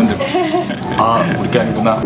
이분들. 아 우리 게 아니구나